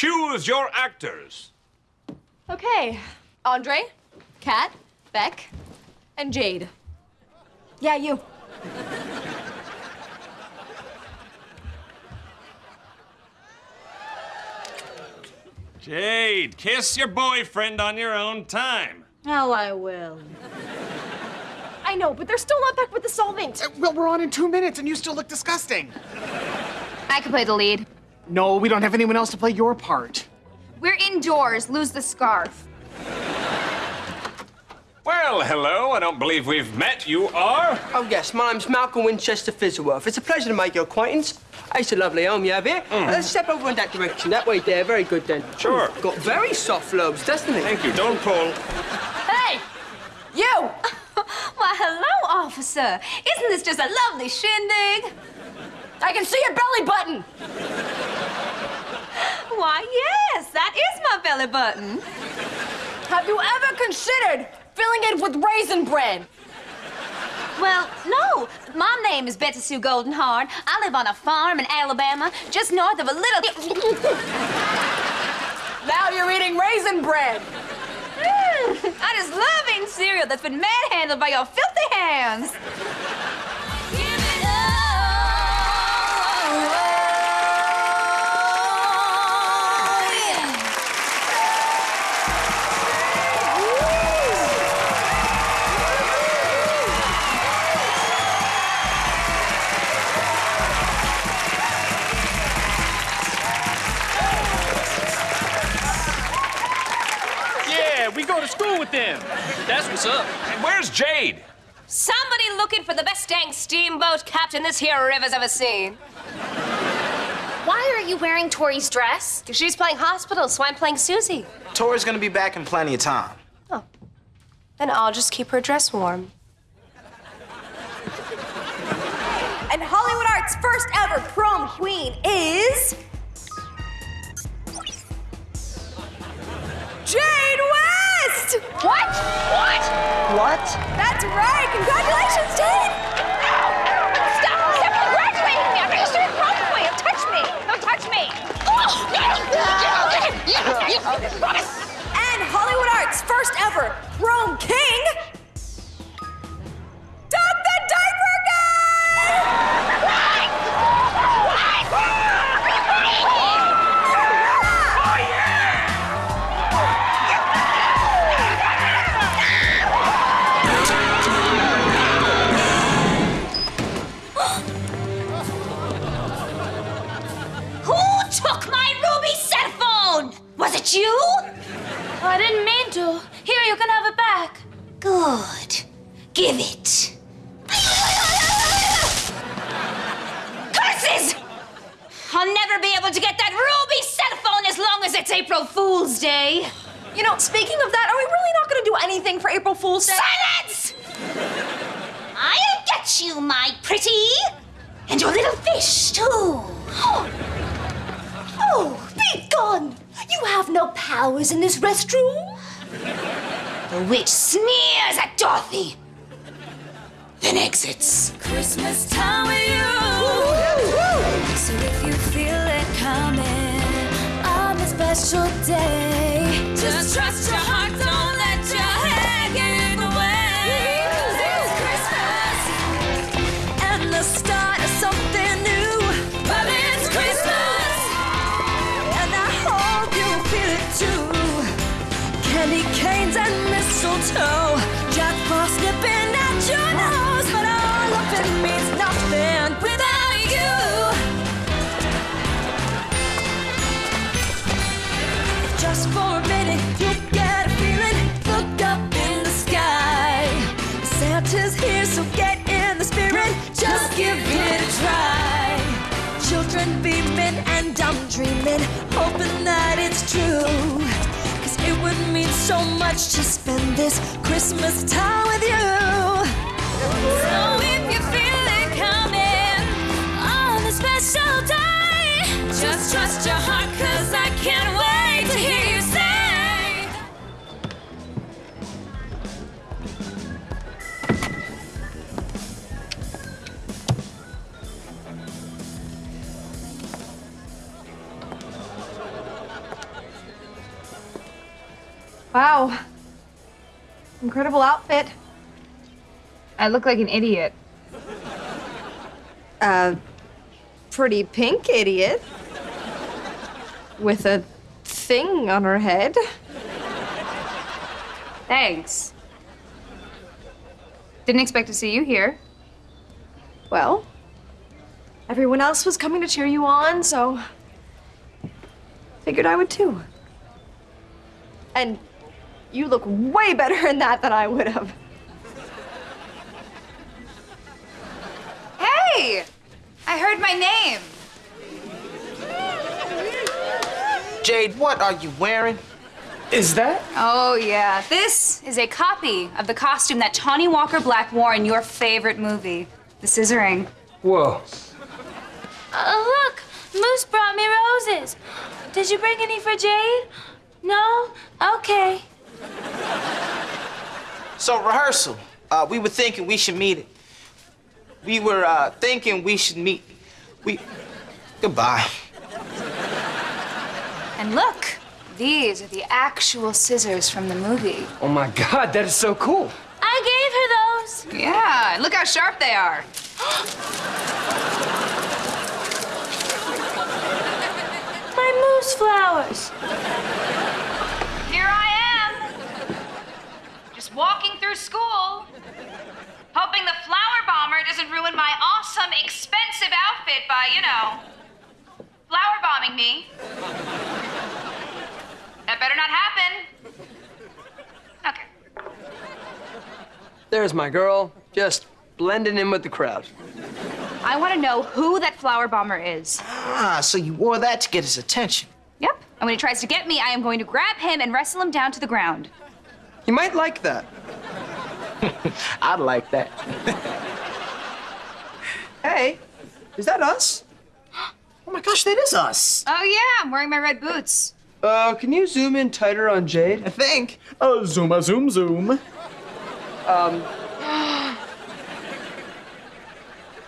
Choose your actors. Okay. Andre, Cat, Beck, and Jade. Yeah, you. Jade, kiss your boyfriend on your own time. Oh, I will. I know, but they're still not back with the solvent. Uh, Well, we're on in two minutes and you still look disgusting. I can play the lead. No, we don't have anyone else to play your part. We're indoors. Lose the scarf. Well, hello. I don't believe we've met. You are? Oh, yes, my name's Malcolm Winchester Fizzleworth. It's a pleasure to make your acquaintance. It's a lovely home you have here. Uh, let's step over in that direction. That way there. Very good, then. Sure. Got very soft lobes, doesn't it? Thank you. Don't pull. Hey! You! Why, hello, officer. Isn't this just a lovely shindig? I can see your belly button! Why, yes, that is my belly button. Have you ever considered filling it with raisin bread? Well, no. My name is Betsy Sue Goldenhard. I live on a farm in Alabama, just north of a little. Now you're eating raisin bread! Mm, I just love eating cereal that's been manhandled by your filthy hands. Go to school with them. That's what's up. And where's Jade? Somebody looking for the best dang steamboat captain this here river's ever seen. Why are you wearing Tori's dress? She's playing hospital, so I'm playing Susie. Tori's gonna be back in plenty of time. Oh. Then I'll just keep her dress warm. And Hollywood Art's first ever prom queen is. Jade West! What? What? What? That's right! Congratulations, Jade! Stop! Stop congratulating me! I'm registered as prom queen! Don't touch me! Don't touch me! Oh! And Hollywood Art's first ever prom king. I didn't mean to. Here, you can have it back. Good. Give it. Curses! I'll never be able to get that ruby cell phone as long as it's April Fool's Day. You know, speaking of that, are we really not going to do anything for April Fool's Day? Silence! I'll get you, my pretty. And your little fish, too. Oh, be gone! You have no powers in this restroom. The witch sneers at Dorothy, then exits. Christmas time with you. So if you feel it coming on special day, just trust mistletoe, Jack Frost nipping at your nose, but all of it means nothing without you. Just for a minute, you get a feeling. Look up in the sky. Santa's here, so get in the spirit. Just give it a try. Children beaming and I'm dreaming, hoping that it's true. Would mean so much to spend this Christmas time with you. So Wow. Incredible outfit. I look like an idiot. A pretty pink idiot. With a thing on her head. Thanks. Didn't expect to see you here. Well, everyone else was coming to cheer you on, so figured I would too. And you look way better in that than I would have. Hey! I heard my name. Jade, what are you wearing? Is that? Oh, yeah. This is a copy of the costume that Tawny Walker Black wore in your favorite movie, The Scissoring. Whoa. Uh, look, Moose brought me roses. Did you bring any for Jade? No? Okay. So, rehearsal. Uh, we were thinking we should meet. It. We were uh, thinking we should meet. We. Goodbye. And look, these are the actual scissors from the movie. Oh my god, that is so cool. I gave her those. Yeah, and look how sharp they are. My moose flowers. Here I am. Just walking through school. Hoping the flower bomber doesn't ruin my awesome, expensive outfit by, you know, flower bombing me. That better not happen. Okay. There's my girl, just blending in with the crowd. I want to know who that flower bomber is. Ah, so you wore that to get his attention. Yep. And when he tries to get me, I am going to grab him and wrestle him down to the ground. You might like that. I'd like that. Hey, is that us? Oh my gosh, that is us. Oh, yeah, I'm wearing my red boots. Uh, can you zoom in tighter on Jade? I think. Oh, zoom a zoom zoom. Um.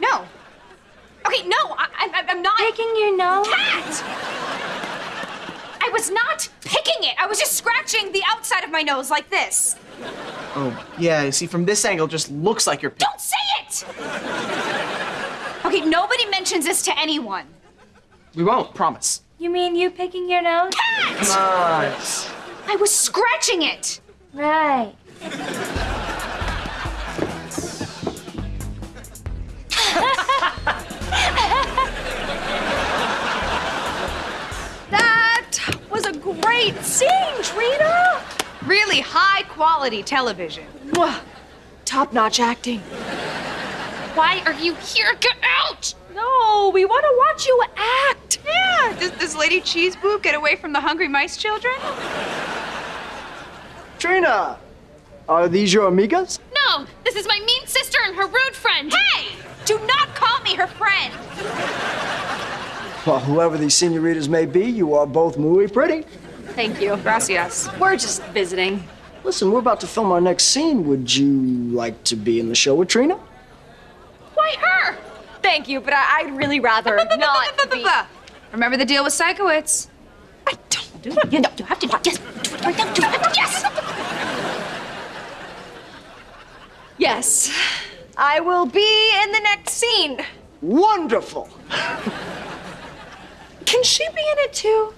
no. Okay, no, I, I, I'm not. Picking your nose? Cat! I was not picking it. I was just scratching the outside of my nose like this. Oh, yeah, see, from this angle, just looks like you're. pic- Don't say it! Okay, nobody mentions this to anyone. We won't. Promise. You mean you picking your nose? Cat! Nice. I was scratching it. Right. Quality television. Top notch acting. Why are you here? Get out! No, we want to watch you act. Yeah, does this lady cheese boob get away from the hungry mice children? Trina, are these your amigas? No, this is my mean sister and her rude friend. Hey! Do not call me her friend! Well, whoever these senoritas may be, you are both muy pretty. Thank you. Gracias. We're just visiting. Listen, we're about to film our next scene. Would you like to be in the show with Trina? Why her? Thank you, but I, would really rather not be. Remember the deal with Sikowitz? I don't do it. You know, you have to do it. Yes. Do it right now. Do it. Yes. Yes. I will be in the next scene. Wonderful! Can she be in it too?